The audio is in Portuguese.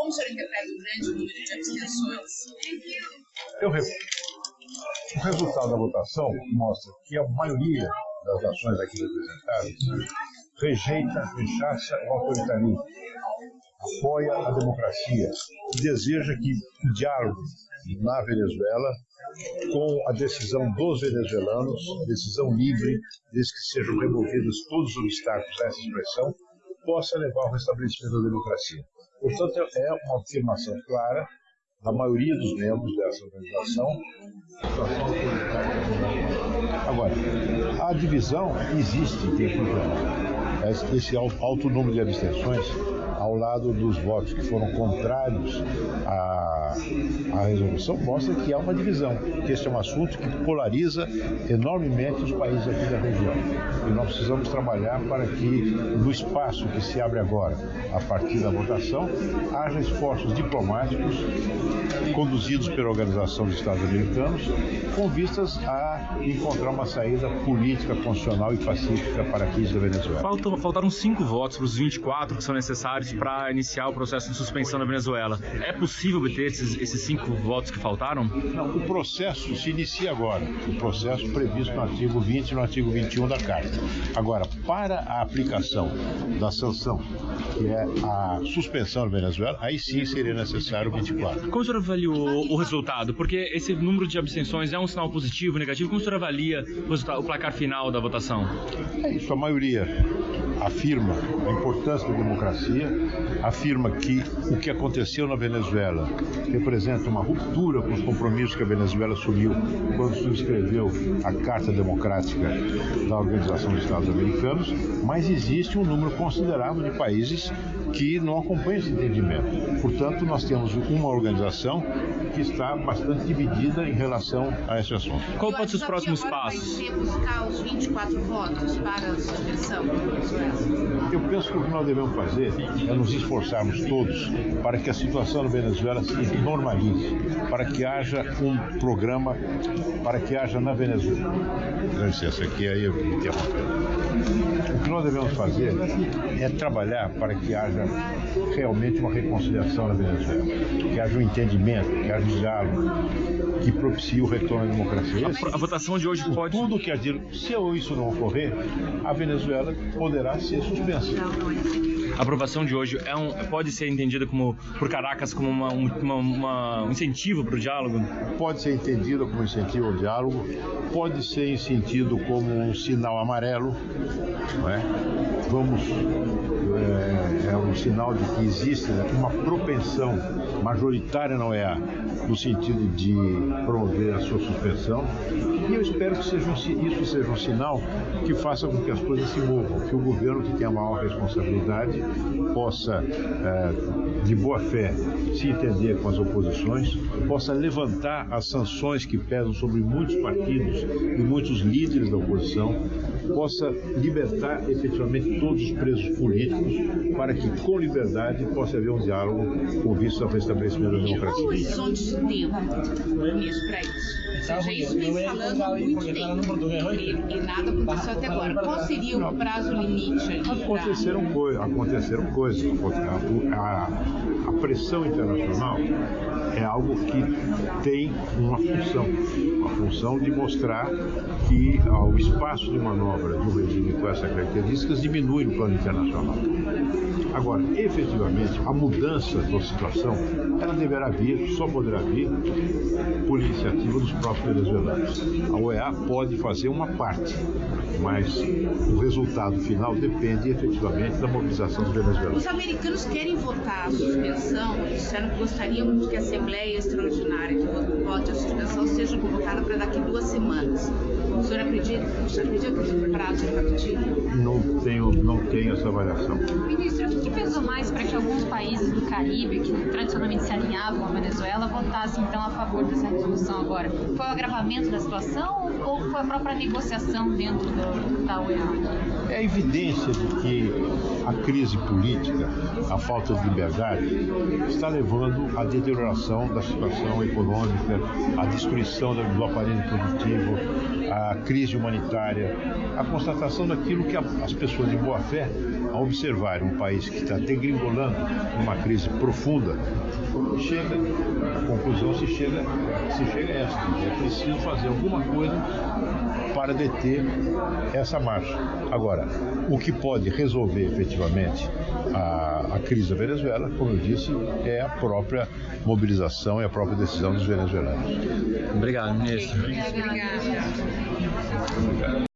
como o senhor interpreta o grande número de abstenções? Eu, o resultado da votação mostra que a maioria das nações aqui representadas rejeita, rechaça o autoritarismo, apoia a democracia e deseja que o diálogo na Venezuela com a decisão dos venezuelanos, decisão livre, desde que sejam removidos todos os obstáculos a essa expressão, possa levar ao restabelecimento da democracia. Portanto, é uma afirmação clara da maioria dos membros dessa organização. Agora, a divisão existe em tempo real. Esse alto número de abstenções ao lado dos votos que foram contrários à, à resolução, mostra que há uma divisão, este é um assunto que polariza enormemente os países aqui da região. E nós precisamos trabalhar para que, no espaço que se abre agora, a partir da votação, haja esforços diplomáticos conduzidos pela Organização dos Estados Americanos, com vistas a encontrar uma saída política, constitucional e pacífica para a crise da Venezuela. Faltam, faltaram cinco votos para os 24 que são necessários para iniciar o processo de suspensão na Venezuela. É possível obter esses, esses cinco votos que faltaram? Não, o processo se inicia agora. O processo previsto no artigo 20 e no artigo 21 da Carta. Agora, para a aplicação da sanção, que é a suspensão na Venezuela, aí sim seria necessário 24. Como o senhor avaliou o resultado? Porque esse número de abstenções é um sinal positivo, negativo? Como o senhor avalia o, o placar final da votação? É isso, a maioria afirma a importância da democracia, afirma que o que aconteceu na Venezuela representa uma ruptura com os compromissos que a Venezuela assumiu quando subscreveu a Carta Democrática da Organização dos Estados Americanos, mas existe um número considerável de países que não acompanham esse entendimento. Portanto, nós temos uma organização que está bastante dividida em relação a esse assunto. Qual pode ser os próximos passos? Vai ser buscar os 24 votos para a suspensão? Eu penso que o que nós devemos fazer é nos esforçarmos todos para que a situação na Venezuela se normalize, para que haja um programa, para que haja na Venezuela. Dá licença, aqui aí eu me O que nós devemos fazer é trabalhar para que haja realmente uma reconciliação na Venezuela, que haja um entendimento, que haja um diálogo, que propicie o retorno à democracia. A, a votação de hoje pode. Tudo que dizer, se isso não ocorrer, a Venezuela poderá ser suspensa. A aprovação de hoje é um, pode ser entendida como por Caracas como uma, uma, uma, um incentivo para o diálogo? Pode ser entendida como incentivo ao diálogo, pode ser sentido como um sinal amarelo, é? Vamos é, é um sinal de que existe uma propensão majoritária na OEA no sentido de promover a sua suspensão. E eu espero que seja um, isso seja um sinal que faça com que as coisas se movam, que o governo que tem a maior responsabilidade possa, é, de boa fé, se entender com as oposições, possa levantar as sanções que pesam sobre muitos partidos e muitos líderes da oposição, possa libertar efetivamente todos os presos políticos, para que, com liberdade, possa haver um diálogo com vista ao restabelecimento da democracia. Qual o horizonte de tempo nisso para isso? seja, isso vem falando muito tempo e, e nada aconteceu até agora. Qual seria o prazo limite ali? Aconteceram, coi aconteceram coisas. A, a, a pressão internacional é algo que tem uma função, uma função de mostrar que o espaço de manobra de um regime com essas características diminui no plano internacional. Agora, efetivamente, a mudança da situação, ela deverá vir, só poderá vir por iniciativa dos próprios venezuelanos. A OEA pode fazer uma parte, mas o resultado final depende efetivamente da mobilização dos venezuelanos. Os americanos querem votar a suspensão, disseram que gostariam que a Assembleia Extraordinária que vote a suspensão seja convocada para daqui duas semanas. O senhor acredita, o senhor acredita que o prazo é factível? Não tenho, não tenho essa avaliação. Ministro, o que pesou mais para que alguns países do Caribe, que tradicionalmente se alinhavam à Venezuela, votassem então a favor dessa resolução agora? Foi o agravamento da situação ou foi a própria negociação dentro do, da OEA? É evidência de que a crise política, a falta de liberdade, está levando à deterioração da situação econômica, à destruição do aparelho produtivo, à crise humanitária, à constatação daquilo que as pessoas de boa fé a observar um país que está degringolando uma crise profunda, chega, a conclusão se chega, se chega a essa, é preciso fazer alguma coisa para deter essa marcha. Agora, o que pode resolver efetivamente a, a crise da Venezuela, como eu disse, é a própria mobilização e a própria decisão dos venezuelanos. Obrigado, ministro. Obrigada. よろしくお願いします。